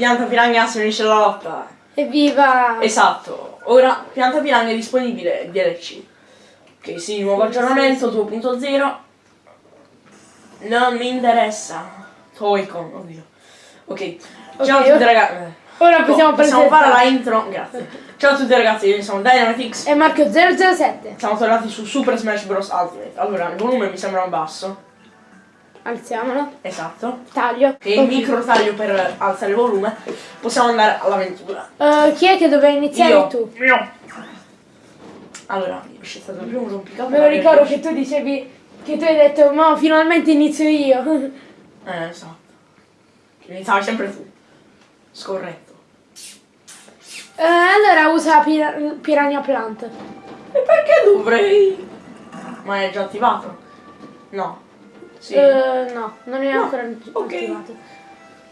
Pianta Piranha si unisce alla lotta. Evviva! Esatto. Ora Pianta Piranha è disponibile DLC. Ok, sì, nuovo aggiornamento 2.0. Non mi interessa. Toycon, oddio. Ok. Ciao a Ok, tutti ragazzi. Ora possiamo Possiamo fare la intro. Grazie. Ciao a tutti ragazzi, noi siamo Dynamitix. È Marco 007. Siamo tornati su Super Smash Bros. Ultimate. Allora, il volume mi sembra basso. Alziamolo. Esatto. Taglio. Che il micro taglio per alzare il volume. Possiamo andare all'avventura. Eh, chi è che doveva iniziare Io. tu? Io. Allora, io c'è stato il primo rompicapo. Me lo ricordo che tu dicevi che tu hai detto ma finalmente inizio io. Eh, esatto. Che iniziavi sempre tu. Scorretto. Eh, allora usa pir- Piranha Plant. E perché dovrei? Ma è già attivato? No. Sì. Eh, no, non è No, ancora ok. attivato.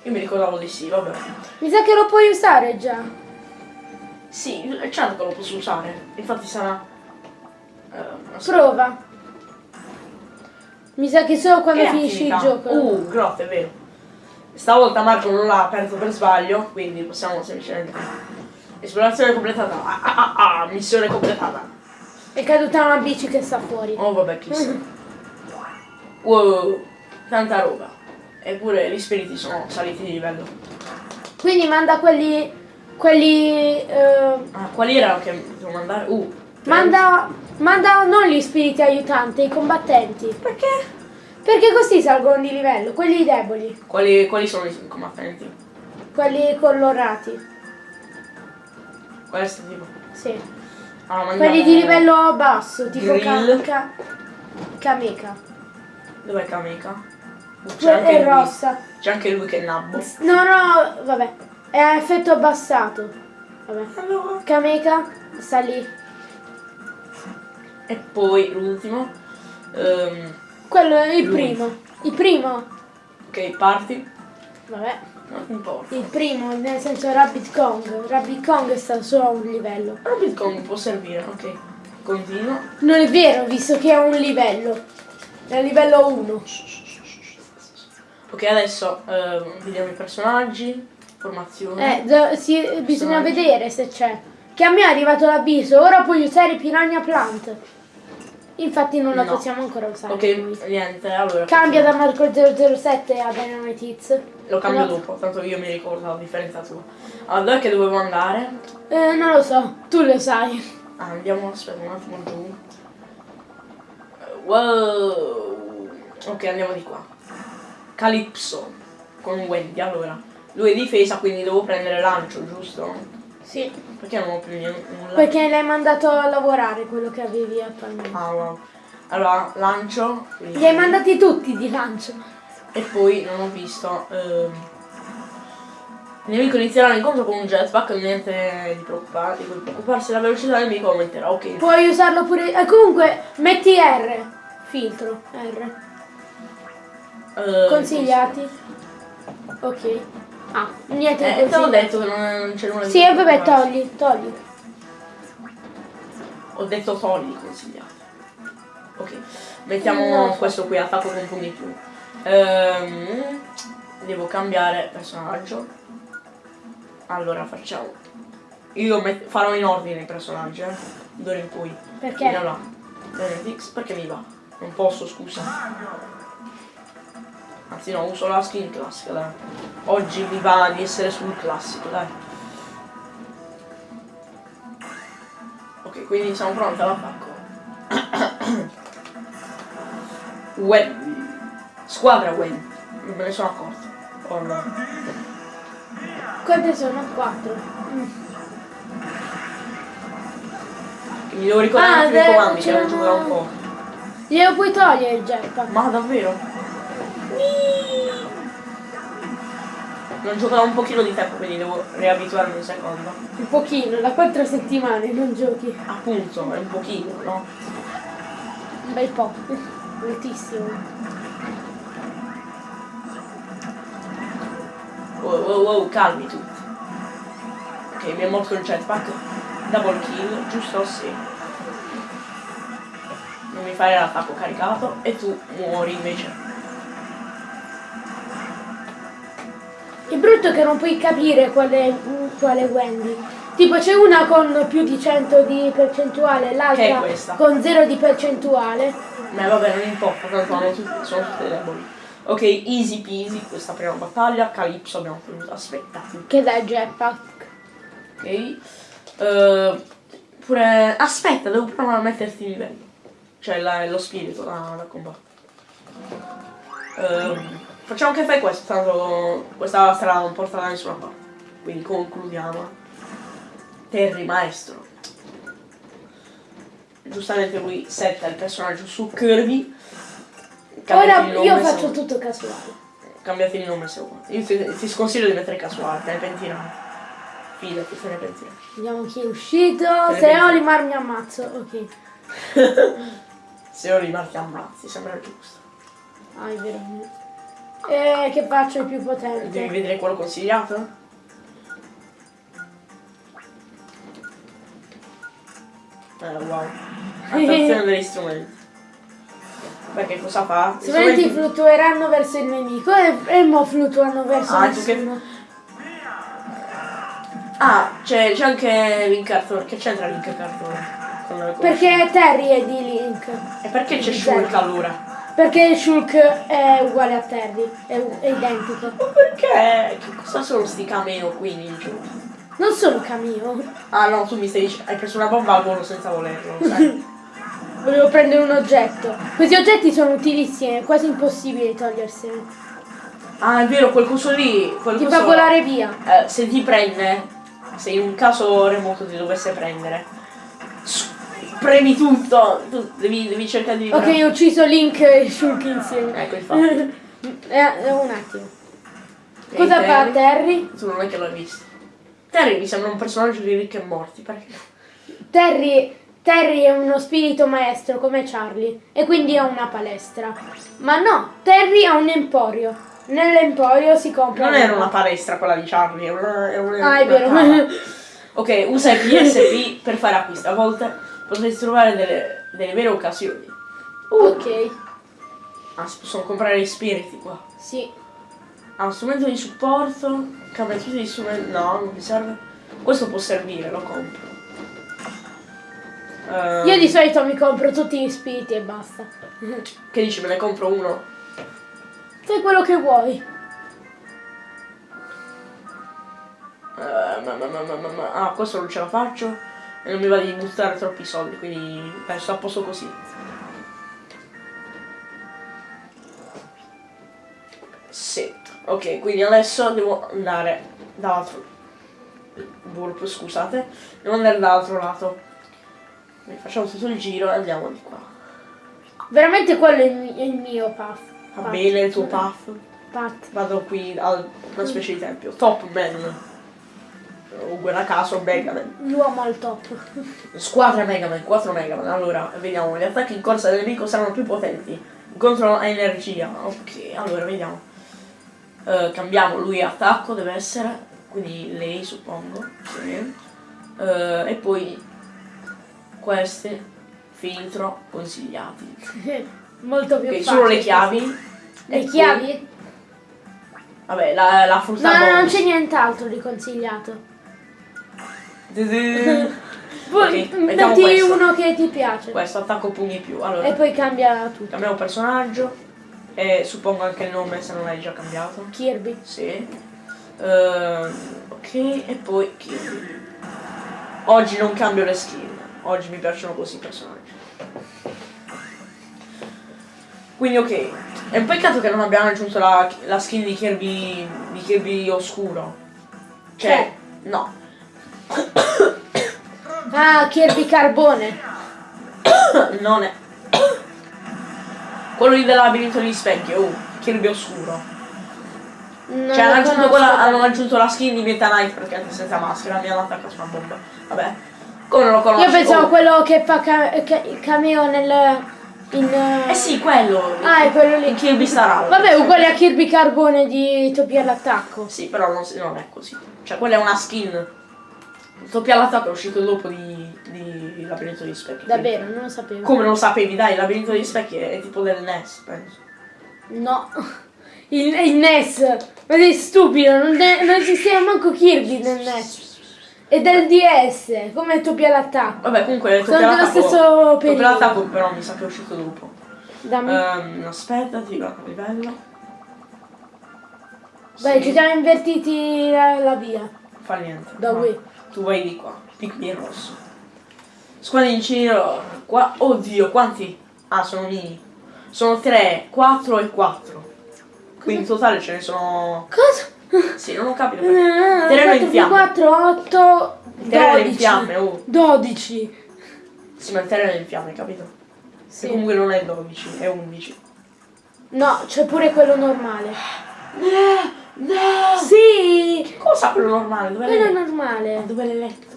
Io mi ricordavo di sì, vabbè. Mi sa che lo puoi usare già. Sì, è certo che lo posso usare. Infatti sarà. Una Prova. Mi sa che solo quando Che finisci il attività? gioco. Uh, grotta, è vero. Stavolta Marco non l'ha aperto per sbaglio, quindi possiamo semplicemente. Esplorazione completata. Ah, ah, ah, ah, missione completata. È caduta una bici che sta fuori. Oh vabbè, chissà. Wow, tanta roba. Eppure gli spiriti sono saliti di livello. Quindi manda quelli. quelli. eh, Ah, quali erano che devo mandare? Uh. manda. manda non gli spiriti aiutanti, i combattenti. Perché? Perché così salgono di livello, quelli deboli, Quali, quali sono i combattenti? quelli colorati. Qual è sto tipo? Sì. Ah. Quelli di livello basso, tipo Grill. Ka- Ka- Kameka. Dov'è Kameka? C'è anche rossa. C'è anche lui che è nabbo. No, no, vabbè. È a effetto abbassato. Vabbè. Allora. Kameka sta lì. E poi l'ultimo. Ehm, Quello è il Lui. primo. Il primo. ok, parti. Vabbè. Non importa. Il primo, nel senso Rabbit Kong. Rabbit Kong sta solo a un livello. Rabbit Kong può servire, ok. Continua. Non è vero, visto che è un livello. A livello 1. Ok, adesso ehm, vediamo i personaggi. Formazione. Eh, si- bisogna vedere se c'è. Che a me è arrivato l'avviso, ora puoi usare Piranha Plant. Infatti non la No. possiamo ancora usare. ok, noi. niente, allora. Cambia da Marco 007 a Dynamite Hits. Lo cambio No. dopo, tanto io mi ricordo la differenza tua. Allora, dove che dovevo andare? Eh, non lo so, tu lo sai. Ah, andiamo, aspetta un attimo giù. Eh, Wow. Ok, andiamo di qua. Calypso. Con Wendy, allora. Lui è difesa, quindi devo prendere lancio, giusto? Sì. Perché non ho più niente-? Perché l'hai mandato a lavorare quello che avevi attualmente. Ah, wow. Allora, lancio. quindi- Li hai mandati tutti di lancio. E poi non ho visto. ehm, Il nemico inizierà l'incontro con un jetpack, niente di preoccupare, di preoccuparsi, la velocità del nemico aumenterà, ok. Puoi usarlo pure. E comunque, metti R. Filtro. R. Eh, Consigliati. Ok. Ah, niente di Eh, te l'ho consigliati. detto che non, c'è nulla di Sì, vabbè, togli, togli. Ho detto togli consigliati. Ok, mettiamo No. questo qui, attacco con un in più. Ehm, devo cambiare personaggio. Allora facciamo. Io farò in ordine i personaggi, eh. D'ora in poi. Perché? No, no. Benedix, perché mi va? Non posso, scusa. Anzi no, uso la skin classica, dai. Oggi mi va di essere sul classico, dai. Ok, quindi siamo pronti all'attacco. Wen. Squadra Wen. Non me ne sono accorto. Oh no. Quante sono? Quattro. Mi devo ricordare Ah, i comandi che non gioco da un po'. Glielo puoi togliere il jetpack. Ma davvero? Non gioco da un pochino di tempo, quindi devo riabituarmi un secondo. Un pochino, da quattro settimane non giochi. Appunto, è un pochino, no? Un bel po'. Moltissimo. Wow, wow, wow, calmi tutti. Ok, mi è morto il jetpack. Double kill, giusto? Sì. Mi fare l'attacco caricato e tu muori invece. Il brutto che non puoi capire quale, quale Wendy. Tipo c'è una con più di 100 di percentuale, Che l'altra con 0 di percentuale. Ma vabbè, non importa, tanto sono tutte deboli. Ok, easy peasy, questa prima battaglia. Calypso abbiamo tenuto. Aspetta. Che dà il jetpack. Ok. Eh, pure. Aspetta, devo provare a metterti il livello. Cioè la- lo spirito da, da combattere. Ehm, facciamo che fai questo, tanto questa strada non porta da nessuna parte. Quindi concludiamo. Terry maestro. Giustamente lui setta il personaggio su Kirby. Ora io se faccio vuoi. tutto casuale. Cambiati il nome se vuoi. Io ti, ti sconsiglio di mettere casuale, te ne pentirai. Fidati, te ne pentirai. Vediamo chi è uscito. Se pensi? Olimar mi ammazzo. Ok. Se io rimarchi ammazzi, sembra giusto. Ah, è vero. E che faccio il più Devi potente? vedere quello consigliato? Eh, wow. Attenzione degli strumenti. Perché cosa fa? Gli Strumenti strumenti- fluttueranno verso il nemico e, e mo fluttuano verso Ah, tu che- nessuno. Ah, c'è, anche Link Cartone. Che c'entra Link Cartone? Perché Terry è di Link. E perché c'è Shulk allora? Perché Shulk è uguale a Terry, è, è identico. Ma perché? Che cosa sono sti cameo qui in giù? Non sono cameo. Ah no, tu mi stai dicendo. Hai preso una bomba al volo senza volerlo, sai? Volevo prendere un oggetto. Questi oggetti sono utilissimi, è quasi impossibile toglierseli. ah, è vero, quel coso lì. Quel Ti coso- fa volare via. Eh, se ti prende, se in un caso remoto ti dovesse prendere, premi tutto, tu devi, devi cercare di... Ok, ho ucciso Link e Shulk insieme. Ecco, infatti. Eh, eh, un attimo. E Cosa fa Terry? Terry? Tu non è che l'hai visto. Terry mi sembra un personaggio di Rick e Morty, perché... Terry, Terry è uno spirito maestro come Charlie e quindi ha una palestra. Ma no, Terry ha un emporio. Nell'emporio si compra. Non era una palestra quella di Charlie, era una... era una- Ah, è vero. Ok, usa i PSP per fare acquisti. A volte potresti trovare delle, delle vere occasioni. ok, Ah, si possono comprare gli spiriti qua. sì. Uno strumento di supporto, cambia tutti gli strumenti. No, non mi serve. Questo può servire, lo compro. Ehm, Io di solito mi compro tutti gli spiriti e basta. Che dici, me ne compro uno? Fai quello che vuoi. Eh, ma, ma, ma, ma, ma, ma- Ah, questo non ce la faccio. E non mi va di buttare troppi soldi, quindi penso a posto così. Sì. Ok, quindi adesso devo andare dall'altro. Burp, scusate. Devo andare dall'altro lato. Quindi facciamo tutto il giro e andiamo di qua. Veramente quello è il, mi- è il mio path. Va Path. bene il tuo path. Path. Vado qui a una specie di tempio. Top Man. Uguale a caso Megaman. L'uomo al top. Squadra Megaman, 4 Megaman. Allora, vediamo. Gli attacchi in corsa del nemico saranno più potenti. Incontro a energia. Ok, allora vediamo. Eh, cambiamo lui attacco, deve essere. Quindi lei suppongo. Sì. Eh, e poi queste filtro consigliati. Molto più Ok, facile. solo le chiavi. Le E poi- chiavi? Vabbè, la, la No, frutta no, non bonus. c'è nient'altro di consigliato. Dun-dun. Poi Ok, mettiamo metti questo. uno che ti piace. Questo attacco pugni più. Allora, E poi cambia tutto. cambiamo personaggio. E suppongo anche il nome se non l'hai già cambiato. Kirby. Sì. Ehm, ok, e poi Kirby. Oggi non cambio le skin. Oggi mi piacciono così i personaggi. Quindi ok. È un peccato che non abbiamo aggiunto la, la skin di Kirby. di Kirby oscuro. Cioè, no. Ah, Kirby Carbone. non è. Quello lì del labirinto degli specchi, oh, Kirby oscuro. Non Cioè, hanno aggiunto, quella, hanno aggiunto la skin di Meta Knight praticamente senza maschera, mi hanno attaccato una bomba. Vabbè. Come non lo conosco? Io pensavo Oh. quello che fa ca- il cameo nel. In, Eh sì, quello. Ah, è quello lì. Kirby Allies. Vabbè, uguale a Kirby Carbone di Topia all'attacco. Sì, però non, non è così. Cioè, quella è una skin. Toppia l'attacco è uscito dopo di, di Labirinto degli Specchi. Davvero, non lo sapevo. Come non lo sapevi, dai, il Labirinto degli Specchi è, è tipo del NES, penso. No. il, il NES. Ma sei stupido, non, ne- non esisteva manco Kirby nel NES. E del DS, come doppia l'attacco. Vabbè, comunque Sono doppia dello stesso doppia periodo. l'attacco però mi sa che è uscito dopo. Dammi. Ehm, aspetta, ti che livello. Vai, Sì, ci siamo invertiti la, la via. Fa niente. Da No. Tu vai di qua. Pikmin rosso. Squadrincini qua. Oddio, quanti? Ah, sono mini. Sono 3, 4 e 4. Quindi in totale ce ne sono. Cosa? Sì, non ho capito perché. Terreno in 4 più fiamme. 4, 8, Il terreno è in 12. fiamme, oh. 12. Sì, ma il terreno è in fiamme, capito? Sì. E comunque non è 12, è 11. No, c'è pure quello normale. No! No! Sì! Cosa quello normale? Dove Quello l'hai letto? normale. Dove l'hai letto?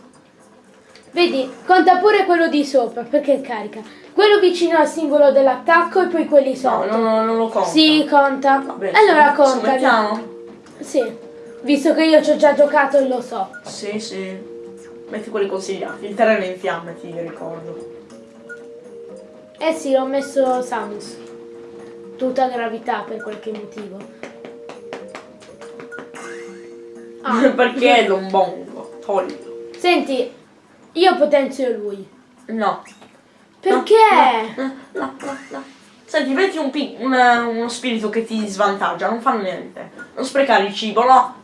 Vedi, conta pure quello di sopra, perché carica. Quello vicino al simbolo dell'attacco e poi quelli No, sotto. no, no, non lo conto. Sì, conta. Vabbè, allora conta. Mettiamo? Sì, visto che io ci ho già giocato e lo so. Sì, sì. Metti quelli consigliati. Il terreno è in fiamme, ti ricordo. Eh sì, ho messo Samus. Tutta gravità per qualche motivo. Ah. Perché Don Bongo? Toglilo. Senti, io potenzio lui. No. Perché? No, no, no, no. Senti, metti un una- uno spirito che ti svantaggia, non fa niente. Non sprecare il cibo, no.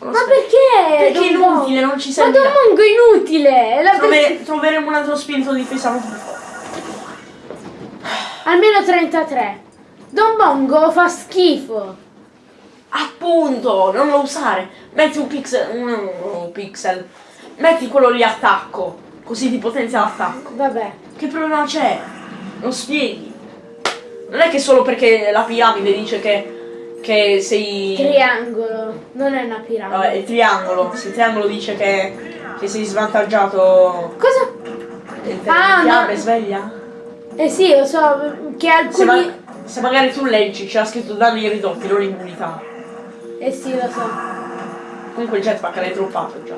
Ma perché? Perché è inutile, non ci Ma serve. Don Mongo è inutile! la Trove- troveremo un altro spirito di difesa molto più forte. Almeno 33. Don Bongo fa schifo. Appunto, non lo usare. Metti un pixel. Un, pixel. Metti quello lì attacco. Così ti potenzia l'attacco. Vabbè. Che problema c'è? Non spieghi. Non è che solo perché la piramide dice che, che sei. Triangolo. Non è una piramide. Vabbè, il triangolo. Se il triangolo dice che, che sei svantaggiato. Cosa? Il Ah, fiamme no. sveglia? Eh sì, lo so che Se, alcuni... ma- se magari tu leggi c'era scritto danni ridotti, non immunità. Eh sì, lo so. Comunque il jetpack l'hai droppato già.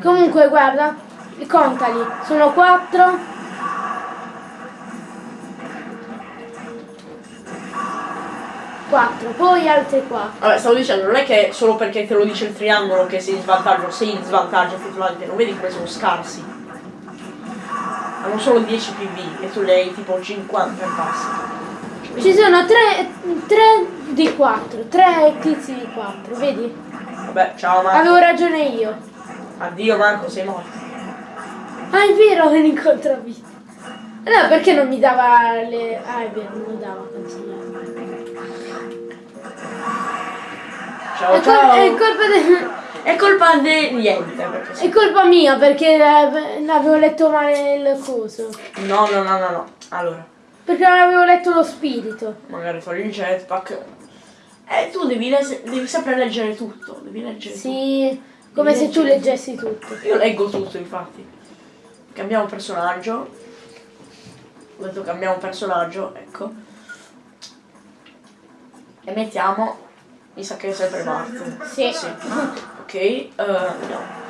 Comunque, guarda, contali. Sono 4. Quattro, poi altri 4. Vabbè, stavo dicendo, non è che solo perché te lo dice il triangolo che sei in svantaggio, sei in svantaggio effettivamente, non vedi come sono scarsi. Hanno solo 10 PV e tu ne hai tipo 50 e passa. Ci sono 3, di 4, 3 tizi di 4, vedi? Vabbè, ciao Marco. Avevo ragione io. Addio Marco, sei morto. Ah, è vero, è l'incontravita. Allora perché non mi dava le... Ah, è vero, non lo dava consigliato. Ciao È, col- ciao. è colpa del... È colpa di niente, perché È colpa mia perché eh, avevo letto male il coso. No, no, no, no, no. Allora, Perché non avevo letto lo spirito. magari togli il jetpack. Eh, tu devi, devi sempre leggere tutto. Devi leggere Sì, come se tu leggessi tutto. tutto. Io leggo tutto, infatti. Cambiamo personaggio. Ho detto cambiamo personaggio, ecco. E mettiamo. Mi sa che è sempre Bart. Sì. Ok, eh, andiamo.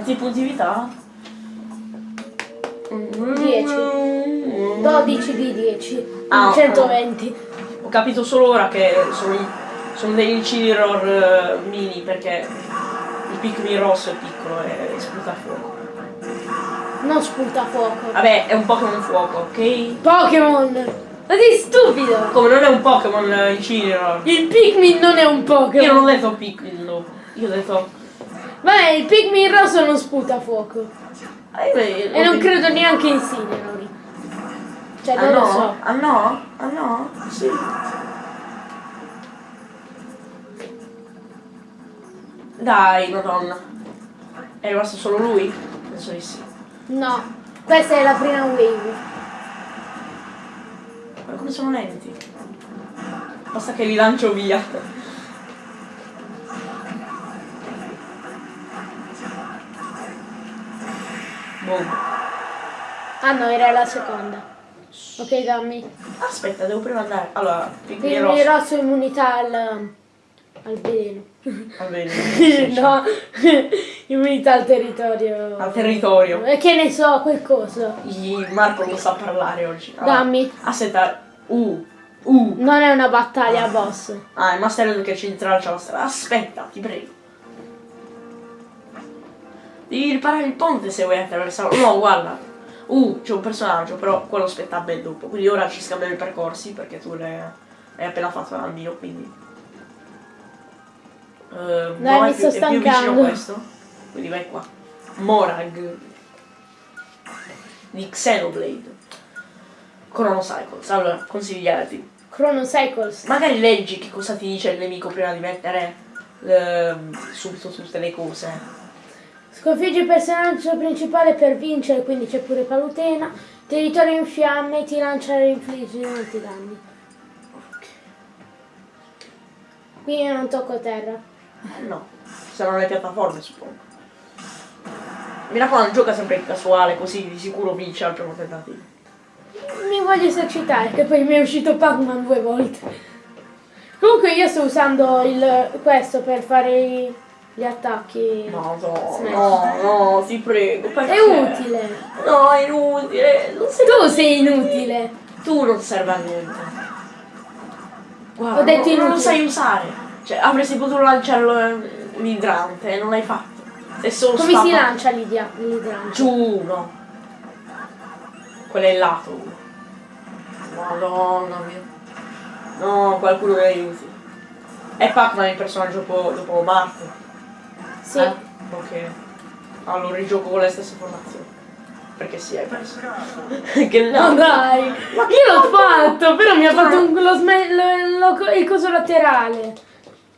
Quanti punti vita? 10. 12 di 10. Ah, 120. Ho capito solo ora che sono, sono degli Chiror eh, mini perché il Pikmin rosso è piccolo e sputa fuoco. Non spunta fuoco. Vabbè, è un Pokémon fuoco, ok? Pokémon! Ma sei stupido! Come non è un Pokémon eh, il Chiror? Il Pikmin non è un Io non ho Pokémon. detto Pikmin dopo. Io ho detto. Vabbè, il Pikmin rosso non sputa fuoco. eh, E non credo neanche in Cinerori. Cioè, Ah non no? lo so. Ah no? Ah no? Sì. Dai, madonna. È rimasto solo lui? Penso di sì. No, questa è la prima wave. Ma come sono lenti? Basta che li lancio via. Boom. Ah no, era la seconda. Ok, dammi. Aspetta, devo prima andare. Allora, Pikmin rosso. rosso immunità al... Al veleno. Va bene. no, immunità al territorio. Al territorio. E che ne so, quel coso. Il Marco non sa parlare oggi. Allora, Dammi. Aspetta. Uh. Uh. Non è una battaglia boss. Ah, il Master che ci intralcia la strada. Aspetta, ti prego. Devi riparare il ponte se vuoi attraversarlo. No, guarda. Uh, c'è un personaggio, però quello spetta ben dopo. Quindi ora ci scambiamo i percorsi perché tu l'hai hai appena fatto al mio, quindi. Uh, Dai, mi sto è più vicino stancando. questo. Quindi vai qua. Morag. Di Xenoblade. Chrono Cycles. Allora, consigliati. Chrono Cycles. Magari leggi che cosa ti dice il nemico prima di mettere eh, subito tutte le cose. Sconfiggi il personaggio principale per vincere, quindi c'è pure Palutena. Territorio in fiamme, ti lancia e infliggi molti danni. Qui io non tocco terra. Eh, no, saranno le piattaforme suppongo. Mi raccomando, gioca sempre in casuale, così di sicuro vince al primo tentativo. Mi voglio esercitare, che poi mi è uscito Pac-Man due volte. Comunque io sto usando il, questo per fare i- gli attacchi. No, no, Smash. no, no, ti prego. Perché? È utile. No, è inutile. Non sei- Tu sei inutile. Tu non serve a niente. Guarda, Ho detto non, non lo inutile. sai usare. Cioè, avresti potuto lanciare l'idrante, non l'hai fatto. Come si stata- lancia l'idrante? Giù, no. Quello è il lato. Madonna mia. No, qualcuno mi aiuti. È Pac-Man il personaggio dopo, dopo Marte? Sì. Eh? Ok. Allora rigioco con le stesse formazioni. Perché sì, hai perso. che No dai, io l'ho fatto, però mi ha fatto un- lo lo- lo- il coso laterale.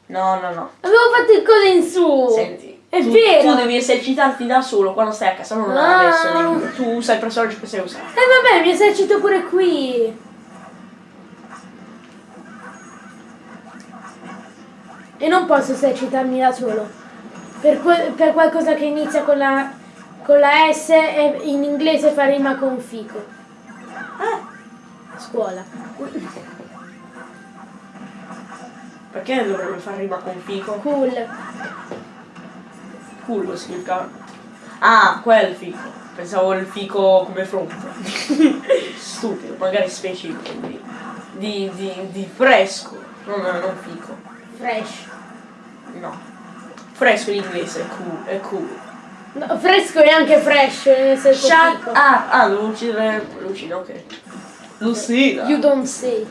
No, no, no. Avevo fatto il coso in su. Senti. È tu, vero. Tu devi esercitarti da solo quando stai a casa, non Ah. adesso. Tu usa il personaggio che sai usare. E vabbè, mi esercito pure qui. E non posso esercitarmi da solo. Per, que- per qualcosa che inizia con la, con la S e in inglese fa rima con fico. Ah, Scuola. perché dovrebbe fare rima con fico? Cool. Cool lo significa. Ah, quel fico. Pensavo il fico come frutta. Stupido, magari specifico. Di, di, di, di fresco. Non, non fico. Fresh. No. Fresco in inglese è cool. È cool. No, fresco e anche fresh nel senso Shut fico. Ah, devo uccidere Lucina, ok. Lucina. You don't say.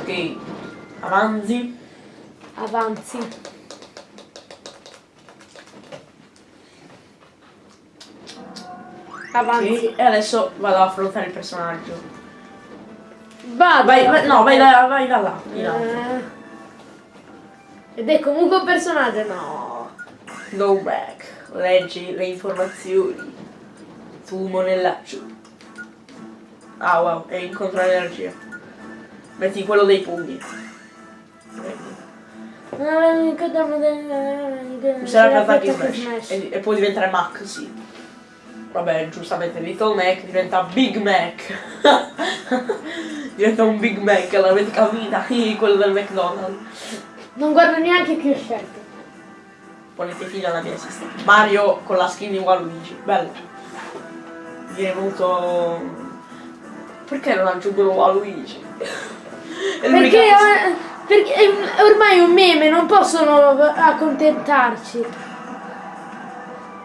Ok. Avanzi. Avanzi. Avanzi. Ok, E adesso vado ad affrontare il personaggio. Vado. Vai, vai- no, vai da, vai da là. in alto. Eh. Ed è comunque un personaggio, no. Go back. Leggi le informazioni. Tu monellaccio. Ah wow, e incontra l'energia. Metti quello dei pugni. Vedi. Userà per attacchi smash. E, e può diventare Mac, sì. Vabbè, giustamente Little Mac diventa Big Mac. diventa un Big Mac, l'avete capita? quello del McDonald's. Non guardo neanche chi ho scelto. Ponete fine alla mia esistenza. Mario con la skin di Waluigi. Bello. Viene venuto... Perché non aggiungono Waluigi? È Perché, eh, perché è ormai è un meme, non possono accontentarci.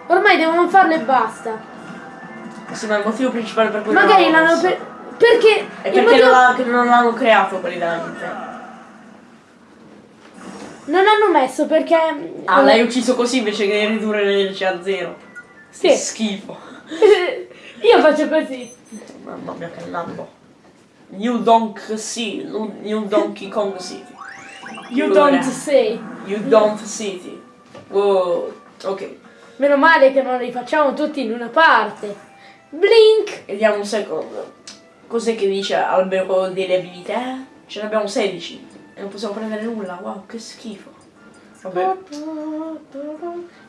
Ormai devono farlo e basta. Sì, ma il motivo principale per cui Magari l'hanno per... Perché È perché motivo- non, l'hanno creato quelli della Nintendo. Non hanno messo perché... Ah, l'hai ucciso così invece che ridurre l'energia a zero. Sì. Che schifo. Io faccio così. Mamma mia che lambo. New Donk City, New Donkey Kong City. You Allora, don't say. You don't City. Wow. Ok. Meno male che non li facciamo tutti in una parte. Blink! Vediamo un secondo. Cos'è che dice albero delle abilità? Ce ne abbiamo 16. E non possiamo prendere nulla. Wow, che schifo. Vabbè.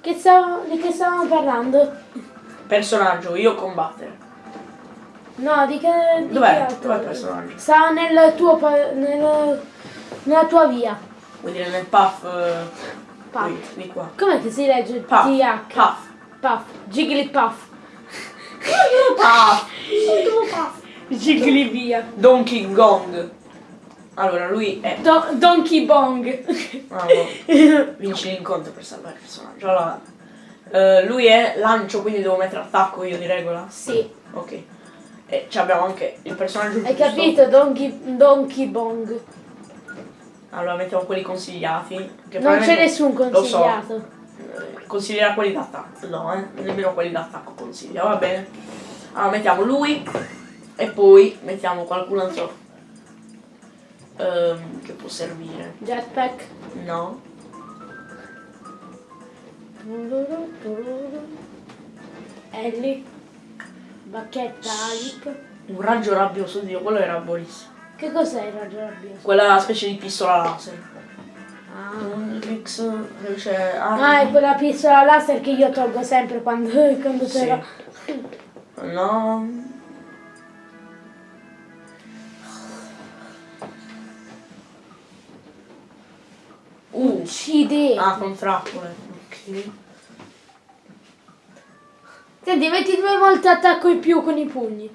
Che stavo, di che stavamo parlando? Personaggio, io combattere. No, di che... Di che Dov'è? altro? Dov'è il personaggio? Sta nel tuo... pa- nel- nella tua via. vuol dire nel puff. eh, Puff. Qui, di qua. Com'è che si legge? Puff. TH. Puff. Puff. Jigglypuff. Puff. Jiggly via. Donkey Gong. Allora, lui è. Do- Donkey Bong. Bravo. Vinci l'incontro per salvare il personaggio. Allora. eh, lui è lancio, quindi devo mettere attacco io di regola. sì. Ok. E ci abbiamo anche il personaggio Hai giusto. capito? Donkey, Donkey Bong. Allora mettiamo quelli consigliati. Non c'è nessun Lo so. consigliato. Eh, Consiglierà quelli d'attacco. No, eh. Nemmeno quelli d'attacco consiglia, va bene. Allora mettiamo lui e poi mettiamo qualcun altro ehm, che può servire. Jetpack. No. Ellie. Bacchetta Alic. Un raggio rabbioso, Dio, quello era buonissimo. Che cos'è il raggio rabbioso? Quella specie di pistola laser. Ah. Un X, dove c'è... Ah, è quella pistola laser che io tolgo sempre quando, quando Sì. ce l'ho. No. Uh, Uccide. ah, con trappole. Ok. Senti, metti due volte attacco in più con i pugni.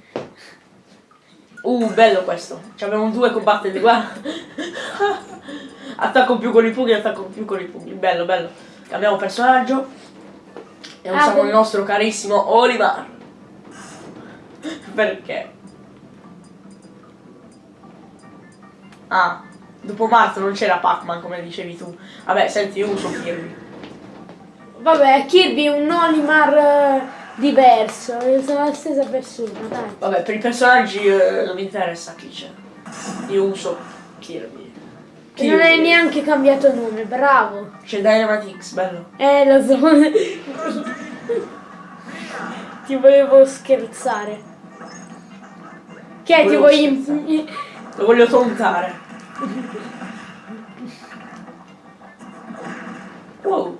Uh, bello questo. Ci abbiamo due combattenti, guarda. attacco più con i pugni, attacco più con i pugni. Bello, bello. Cambiamo personaggio. E Ah, usiamo con- il nostro carissimo Oliver. Perché? Ah, dopo Marto non c'era Pac-Man come dicevi tu. Vabbè, senti, io uso Kirby. Vabbè, Kirby è un Olimar eh, diverso. Sono la stessa persona, dai. Vabbè, per i personaggi eh, non mi interessa chi c'è. Io uso Kirby. E non hai neanche cambiato nome, bravo. C'è Dynamite X, bello. Eh, lo so. ti volevo scherzare. Che ti im- Lo voglio tontare. Wow.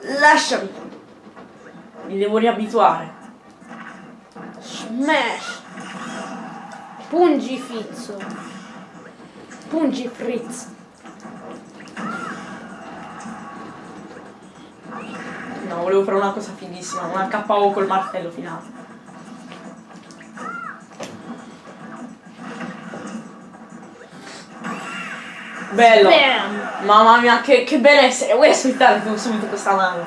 Lasciami. Mi devo riabituare. Smash! Pungi Fizzo. Pungi Fritz. No, volevo fare una cosa fighissima, una KO col martello finale. Bello! Bam! Mamma mia, che, che benessere! Vuoi aspettare tu subito questa mano?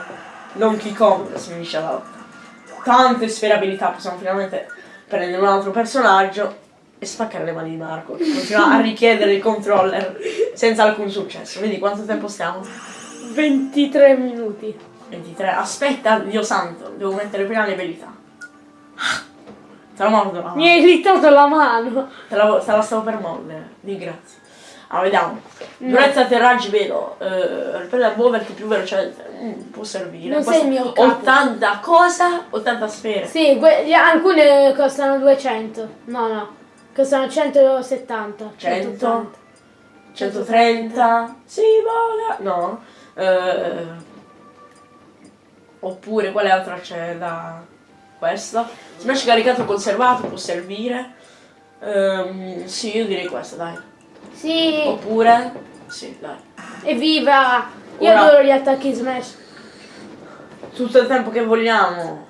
Donkey Kong si unisce alla lotta. Tante sferabilità, possiamo finalmente prendere un altro personaggio e spaccare le mani di Marco. Continua a richiedere il controller senza alcun successo. Vedi quanto tempo stiamo? 23 minuti. 23. Aspetta, Dio santo, devo mettere prima le abilità. Te la mordo la mano. Mi hai irritato la mano. Te la, te la stavo per mordere. Di grazie. Allora, vediamo. Durezza atterraggi velo. Eh, per muoverti più velocemente. Mm, può servire. Non Può sei il mio capo. 80 cosa? 80 sfere. Sì, alcune costano 200. No, no. Costano 170. 100. 130. Sì, vola. No. Eh, oppure quale altra c'è da questa? Smash caricato conservato può servire. Ehm, sì, io direi questa, dai. Sì, Oppure. Sì, dai. evviva! Io Ora- adoro gli attacchi smash. Tutto il tempo che vogliamo.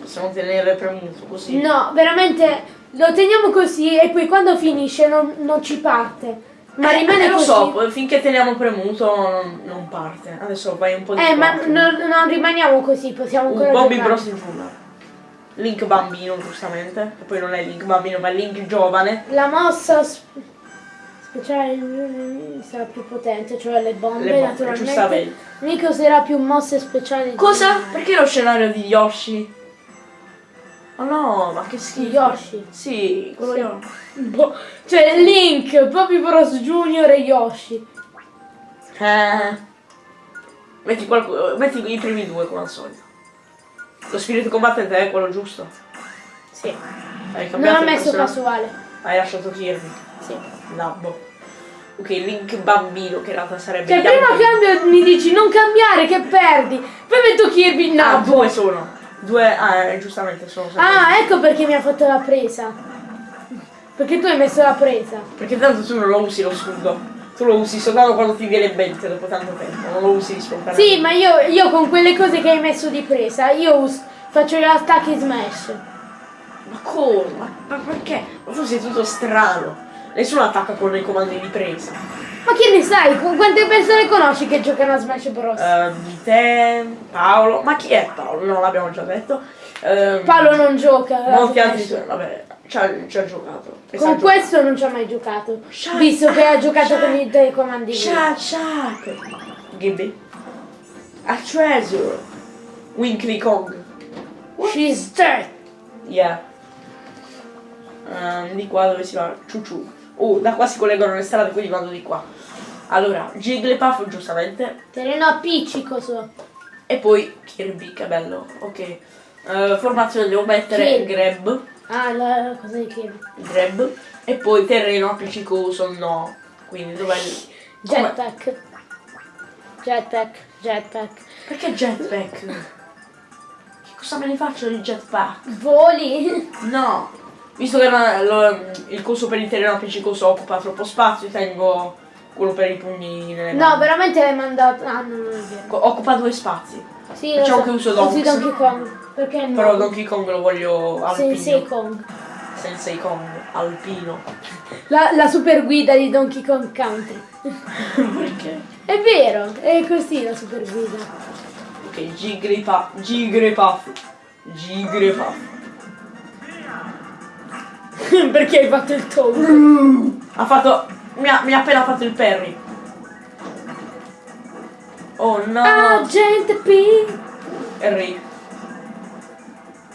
Possiamo tenere premuto così. No, veramente lo teniamo così e poi quando finisce non, non ci parte. Ma rimane eh, lo così. so, poi finché teniamo premuto non, non parte. Adesso vai un po' di Eh, ma non, non rimaniamo così, possiamo ancora Bobby giocare. Bros Intruder. Link bambino, giustamente. E poi non è Link bambino, ma è Link giovane. La mossa sp- speciale sarà più potente, cioè le bombe, Le bombe, naturalmente. Nico userà più mosse speciali. di- Cosa? Perché lo scenario di Yoshi? Oh no, ma che Di schifo. Yoshi. Sì, quello Sì. io. Boh, cioè Link, Bobby Bros Junior e Yoshi. Eh. Metti, qualcuno, metti i primi due come al solito. Lo spirito combattente è quello giusto. Sì. Hai Non ho messo casuale. Hai lasciato Kirby. Sì. Labbo. Ok, Link bambino che in realtà sarebbe Cioè, prima cambio mi dici non cambiare che perdi. Poi metto Kirby, no. Ah, due sono. Due, ah, eh, giustamente sono sempre. Ah, ecco perché mi ha fatto la presa. Perché tu hai messo la presa. Perché tanto tu non lo usi lo scudo. Tu lo usi soltanto quando ti viene in mente dopo tanto tempo. Non lo usi spontaneamente. Sì, ma io, io con quelle cose che hai messo di presa, io faccio gli attacchi smash. Ma come? Ma, ma perché? Ma tu sei tutto strano. Nessuno attacca con i comandi di presa. Ma che ne sai? Con quante persone conosci che giocano a Smash Bros? Ehm, te, Paolo. Ma chi è Paolo? Non l'abbiamo già detto. Ehm, Paolo non gioca. Molti altri. Vabbè, ci ha, ci ha giocato. E Con questo non ci ha mai giocato. Shut Visto che ha giocato shut- con i telecomandi. Shut, shut. Gibby. A treasure. Winkly Kong. She's dead. Yeah. Ehm, di qua dove si va? Ciuciu. Oh, da qua si collegano le strade, quindi vado di qua. Allora, Jigglypuff giustamente. Terreno appiccicoso. E poi Kirby, che bello. Ok. Eh, formazione devo mettere Kirby. Grab. Ah, la cosa di Kirby. Grab. E poi terreno appiccicoso no. Quindi dov'è Jetpack. Jetpack. Jetpack. Perché jetpack? Che cosa me ne faccio di jetpack? Voli. No. Visto che la- lo- il coso per il terreno appiccicoso occupa troppo spazio, tengo quello per i pugni nelle No, veramente l'hai mandato. Ah, no, non vero. Co- Occupa due spazi. Sì, Facciamo lo che uso so. Donks. Donkey Kong. Perché no? Però Donkey Kong lo voglio alpino. Sensei Kong. Sensei Kong, alpino. La, la super guida di Donkey Kong Country. Perché? È vero, è così la super guida. Ok, Jigglypuff. Jigglypuff. Jigglypuff. Perché hai fatto il toad? Ha fatto. Mi ha, mi ha appena fatto il parry. Oh no. Ah, gente P. Harry.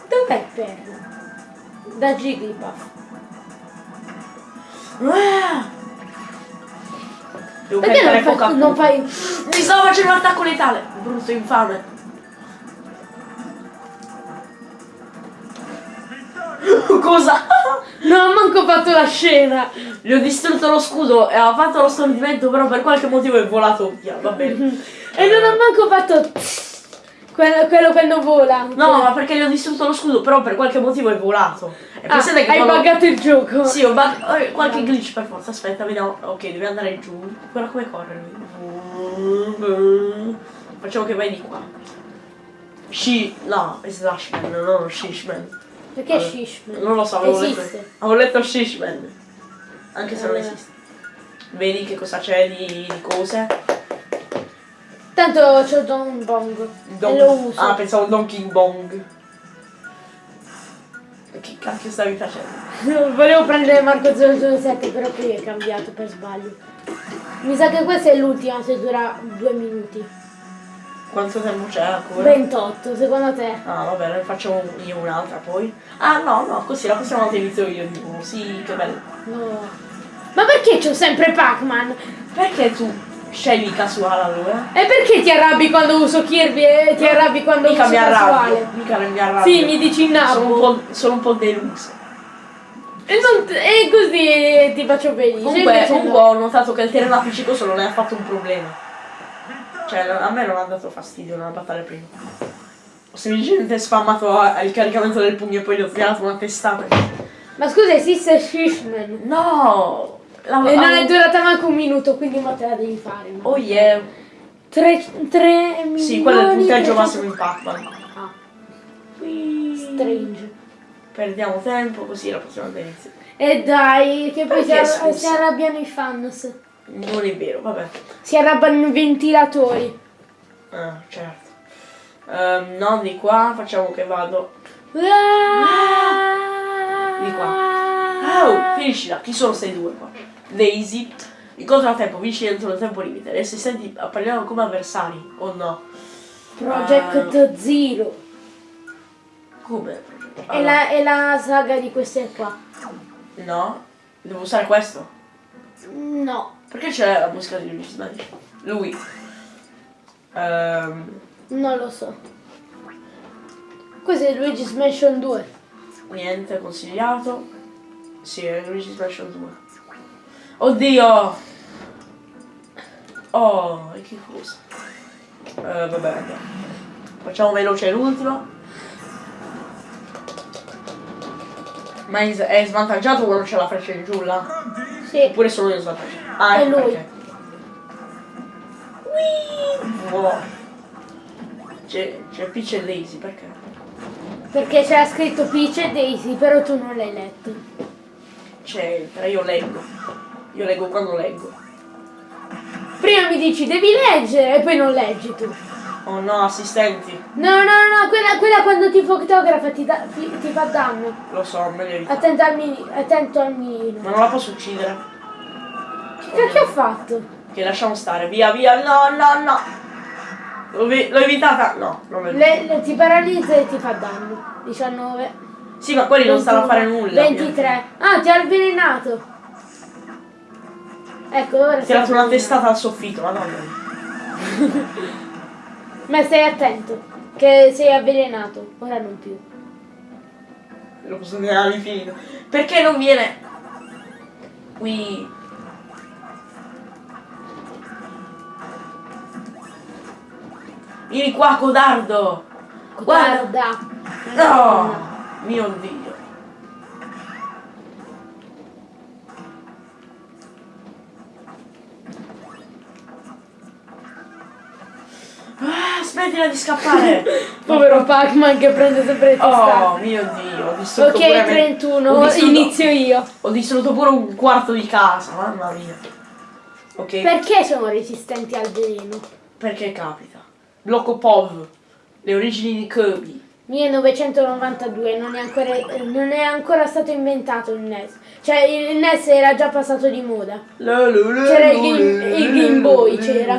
Dov'è il perro? Da Jigglypuff. Ah! Devo Perché non fai, non fai... Mi stavo facendo un attacco letale! Brutto infame! Cosa? Non ho manco fatto la scena. Gli ho distrutto lo scudo e ha fatto lo stordimento, però per qualche motivo è volato via, va bene. E non ho manco fatto... Quello, quello quando vola. No, ma perché gli ho distrutto lo scudo, però per qualche motivo è volato. E Ah, che hai quando- buggato il gioco. Sì, ho bug... eh, qualche glitch per forza, aspetta, vediamo. Ok, devi andare giù. Guarda come corre lui. Facciamo che vai di qua. She... No, è Slashman, non Shishman. Perché Vabbè. Shishman? Non lo so, avevo letto, Esiste. avevo letto Shishman. Anche se non Eh. esiste. Vedi che cosa c'è di, di cose? Tanto c'ho Don Bong. Don- E lo uso. Ah, pensavo Donkey Bong. Che cacchio stavi facendo? Volevo prendere Marco 007, però poi è cambiato per sbaglio. Mi sa che questa è l'ultima, se dura due minuti. Quanto tempo c'è ancora? 28, secondo te? Ah, vabbè, ne facciamo io un'altra poi. Ah, no, no, così la prossima volta inizio io di nuovo. Sì, che bello. No. Ma perché c'ho sempre Pac-Man? Perché tu scegli casuale allora? E perché ti arrabbi quando uso Kirby e ti arrabbi quando Mica uso mi arrabbio. casuale? Mica mi arrabbio. Sì, mi dici Sono nabbo. po', sono un po' deluso. E, non- e così ti faccio felice. Comunque, comunque no. ho notato che il terreno appiccicoso non è affatto un problema. Cioè, a me non ha dato fastidio nella battaglia prima. Ho semplicemente spammato a- il caricamento del pugno e poi gli ho tirato una testata. Ma scusa, esiste Shishman. No! La, E non è durata manco un minuto, quindi mo te la devi fare. no? Oh yeah! Tre, tre milioni... Sì, quello è il punteggio 300 massimo in Pac-Man. Ah, strange. Perdiamo tempo così la prossima volta. E dai, che poi si arrabbiano i fans. Non è vero, vabbè. Si arrabbiano i ventilatori. Ah, certo. Ehm, no, di qua facciamo che vado. Di qua. Oh, finiscila. Chi sono questi due qua? Daisy. Incontra a tempo, vinci dentro il tempo limite. Le assistenti appariranno come avversari, o no? Project Zero. Come? È, la, è la saga di queste qua. No? Devo usare questo? No, Perché c'è la musica di Luigi Smash? Lui. Ehm, non lo so. Questo è Luigi's Mansion 2. niente consigliato. Sì, è Luigi Smash 2. Oddio! Oh, e che cosa? Eh, vabbè, andiamo. Facciamo veloce l'ultimo. Ma è è svantaggiato quando c'è la freccia in giù là? Sì. Oppure solo io svantaggiato? Ah, È ecco lui. perché. Oh. C'è, c'è Peach e Daisy, perché? Perché c'era scritto Peach e Daisy, però tu non l'hai letto. C'entra, io leggo. Io leggo quando leggo. Prima mi dici devi leggere e poi non leggi tu. Oh no, assistenti. No, no, no, quella, quella quando ti fotografa ti, da- ti, ti fa danno. Lo so, meglio evitare. Attento al, mini, attento al mirino. Ma non la posso uccidere. Che cacchio ho fatto? Che lasciamo stare. Via, via. No, no, no. L'ho, vi- l'ho evitata. No, non l'ho evitata. Le, le- ti paralizza e ti fa danno. 19. Sì, ma quelli non stanno a fare nulla. 23. Ah, ti ha avvelenato. Ecco, ora Ho tirato sei una testata al soffitto, madonna. Ma stai attento, che sei avvelenato. Ora non più. Lo posso dire all'infinito. Perché non viene? Qui. Vieni qua, codardo! Guarda! Guarda. No! Mio dio! Ah, smettila di scappare! Povero Pac-Man che prende sempre le testate. Oh mio dio, ho distrutto ok, me- 31, ho distrutto- inizio io. Ho distrutto pure un quarto di casa, mamma mia. Ok, Perché sono resistenti al veleno? perché capita? Blocco POV, le origini di Kirby. 1992 non è, ancora, non è ancora stato inventato il NES. Cioè il NES era già passato di moda. C'era il Game- il Game Boy, c'era.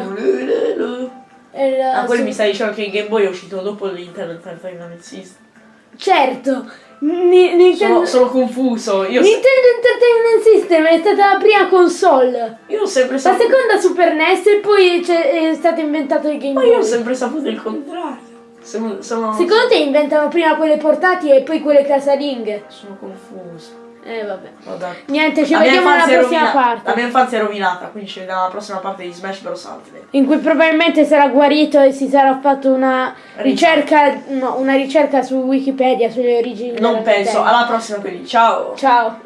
Ah, su- mi stai dicendo che il Game Boy è uscito dopo l'Internet Entertainment System. Certo, Ni- Nintendo, Sono, sono confuso. Io, Nintendo Entertainment System è stata la prima console. io ho sempre La saputo. seconda Super NES e poi è stato inventato il Game Ma io ho Boy. sempre saputo il contrario. Sono, sono, Secondo te inventano prima quelle portatili e poi quelle casalinghe? sono confuso. Eh vabbè. Vabbè. Niente, ci La vediamo è prossima parte. La mia infanzia è rovinata, quindi ci vediamo alla prossima parte di Smash Bros. Ultimate. In cui probabilmente sarà guarito e si sarà fatto una ricerca, no, una ricerca su Wikipedia sulle origini Non penso. Alla prossima quindi. Ciao. Ciao.